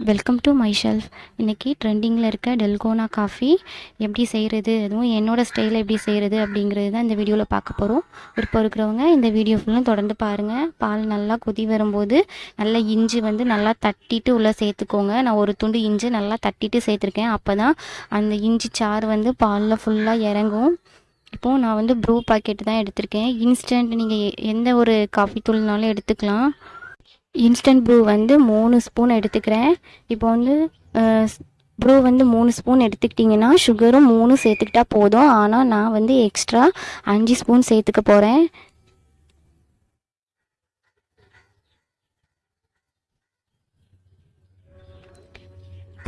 Welcome to my shelf இன்றைக்கி ட்ரெண்டிங்கில் இருக்க டெல்கோனா காஃபி எப்படி செய்கிறது அதுவும் என்னோடய ஸ்டைலில் எப்படி செய்கிறது அப்படிங்கிறது தான் இந்த வீடியோவில் பார்க்க போகிறோம் விருப்பம் இருக்கிறவங்க இந்த வீடியோ ஃபுல்லும் தொடர்ந்து பாருங்கள் பால் நல்லா கொதி வரும்போது நல்லா இஞ்சி வந்து நல்லா தட்டிட்டு உள்ளே சேர்த்துக்கோங்க. நான் ஒரு துண்டு இஞ்சி நல்லா தட்டிட்டு சேர்த்துருக்கேன். அப்போ தான் அந்த இஞ்சி சாறு வந்து பாலில் ஃபுல்லாக இறங்கும். இப்போது நான் வந்து ப்ரூ பாக்கெட் தான் எடுத்திருக்கேன். இன்ஸ்டன்ட் நீங்கள் எந்த ஒரு காஃபி தூள்னாலும் எடுத்துக்கலாம். இன்ஸ்டன்ட் ப்ரூ வந்து மூணு ஸ்பூன் எடுத்துக்கிறேன். இப்போ வந்து ப்ரூ வந்து மூணு ஸ்பூன் எடுத்துக்கிட்டிங்கன்னா சுகரும் மூணு சேர்த்துக்கிட்டா போதும். ஆனால் நான் வந்து எக்ஸ்ட்ரா அஞ்சு ஸ்பூன் சேர்த்துக்க போகிறேன்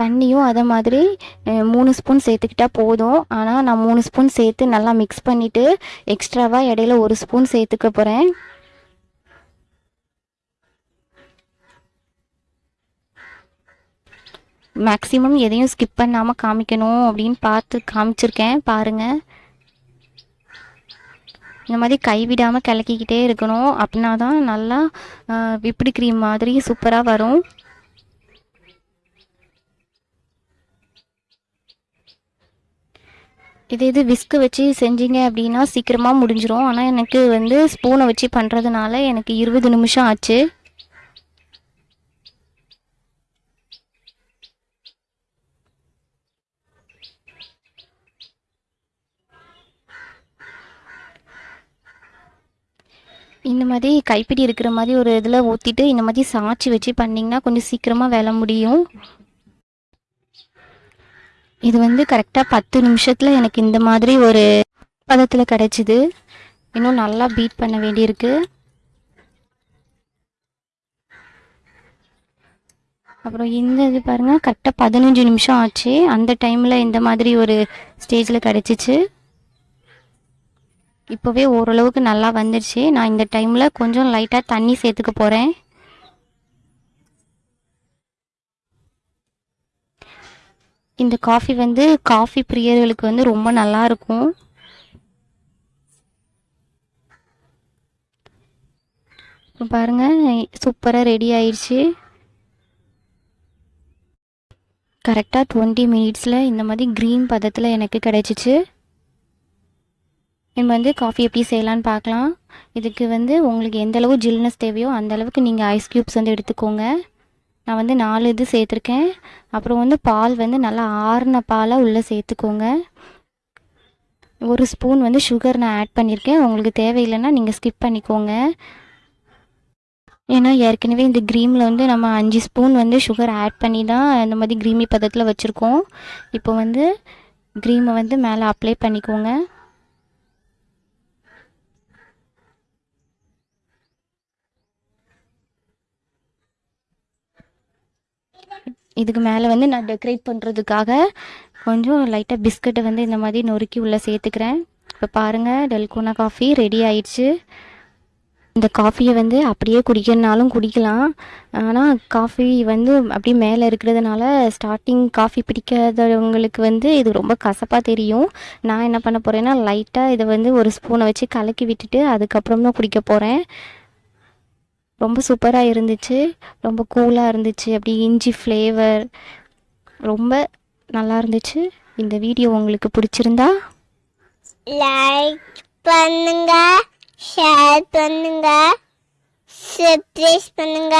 தண்ணியும் அதே மாதிரி மூணு ஸ்பூன் சேர்த்துக்கிட்டா போதும். ஆனால் நான் மூணு ஸ்பூன் சேர்த்து நல்லா மிக்ஸ் பண்ணிவிட்டு எக்ஸ்ட்ராவாக இடையில ஒரு ஸ்பூன் சேர்த்துக்க போகிறேன் மேக்ஸிமம் எதையும் ஸ்கிப் பண்ணாமல் காமிக்கணும் அப்படின்னு பார்த்து காமிச்சிருக்கேன் பாருங்கள் இந்த மாதிரி கைவிடாமல் கிளக்கிக்கிட்டே இருக்கணும் அப்படின்னா தான் நல்லா விப்பிடி க்ரீம் மாதிரி சூப்பராக வரும். இது இது விஸ்க்கு வச்சு செஞ்சீங்க அப்படின்னா சீக்கிரமாக முடிஞ்சிரும். ஆனால் எனக்கு வந்து ஸ்பூனை வச்சு பண்ணுறதுனால எனக்கு இருபது நிமிஷம் ஆச்சு. இந்த மாதிரி கைப்பிடி இருக்கிற மாதிரி ஒரு இதில் ஊற்றிட்டு இந்த மாதிரி சாய்ச்சி வச்சு பண்ணிங்கன்னா கொஞ்சம் சீக்கிரமாக வேலை முடியும். இது வந்து கரெக்டாக பத்து நிமிஷத்தில் எனக்கு இந்த மாதிரி ஒரு பதத்தில் கிடச்சிது. இன்னும் நல்லா பீட் பண்ண வேண்டியிருக்கு. அப்புறம் இந்த இது பாருங்கள் கரெக்டாக பதினஞ்சு நிமிஷம் ஆச்சு. அந்த டைமில் இந்த மாதிரி ஒரு ஸ்டேஜில் கிடச்சிச்சு. இப்போவே ஓரளவுக்கு நல்லா வந்துடுச்சு நான் இந்த டைமில் கொஞ்சம் லைட்டாக தண்ணி சேர்த்துக்க போகிறேன் இந்த காஃபி வந்து காஃபி பிரியர்களுக்கு வந்து ரொம்ப நல்லா இருக்கும். இப்போ பாருங்கள் சூப்பராக ரெடி ஆயிடுச்சு கரெக்டாக டுவெண்ட்டி மினிட்ஸில் இந்த மாதிரி க்ரீன் பதத்தில் எனக்கு கிடச்சிச்சு. நம்ம வந்து காஃபி எப்படி செய்யலான்னு பார்க்கலாம். இதுக்கு வந்து உங்களுக்கு எந்த அளவு ஜில்னஸ் தேவையோ அந்த அளவுக்கு நீங்கள் ஐஸ் க்யூப்ஸ் வந்து எடுத்துக்கோங்க. நான் வந்து நாலு இது சேர்த்துருக்கேன். அப்புறம் வந்து பால் வந்து நல்லா ஆறின பாலாக உள்ளே சேர்த்துக்கோங்க. ஒரு ஸ்பூன் வந்து சுகர் நான் ஆட் பண்ணியிருக்கேன் உங்களுக்கு தேவையில்லைன்னா நீங்கள் ஸ்கிப் பண்ணிக்கோங்க. ஏன்னா ஏற்கனவே இந்த க்ரீமில் வந்து நம்ம அஞ்சு ஸ்பூன் வந்து சுகர் ஆட் பண்ணி தான் இந்த மாதிரி க்ரீமி பதத்தில் வச்சுருக்கோம். இப்போ வந்து க்ரீமை வந்து மேலே அப்ளை பண்ணிக்கோங்க. இதுக்கு மேலே வந்து நான் டெக்கரேட் பண்ணுறதுக்காக கொஞ்சம் லைட்டாக பிஸ்கட்டை வந்து இந்த மாதிரி நொறுக்கி உள்ளே சேர்த்துக்கிறேன். இப்போ பாருங்கள் டெல்கோனா காஃபி ரெடி ஆயிடுச்சு. இந்த காஃபியை வந்து அப்படியே குடிக்கிறனாலும் குடிக்கலாம். ஆனால் காஃபி வந்து அப்படியே மேலே இருக்கிறதுனால ஸ்டார்டிங் காஃபி பிடிக்காதவங்களுக்கு வந்து இது ரொம்ப கசப்பாக தெரியும். நான் என்ன பண்ண போகிறேன்னா லைட்டாக இதை வந்து ஒரு ஸ்பூனை வச்சு கலக்கி விட்டுட்டு அதுக்கப்புறம் தான் குடிக்க போகிறேன் ரொம்ப சூப்பராக இருந்துச்சு. ரொம்ப கூலாக இருந்துச்சு. அப்படி இஞ்சி ஃப்ளேவர் ரொம்ப நல்லா இருந்துச்சு. இந்த வீடியோ உங்களுக்கு பிடிச்சிருந்தா லைக் பண்ணுங்க ஷேர் பண்ணுங்க சப்ஸ்கிரைப் பண்ணுங்க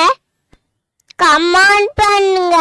கமெண்ட் பண்ணுங்க.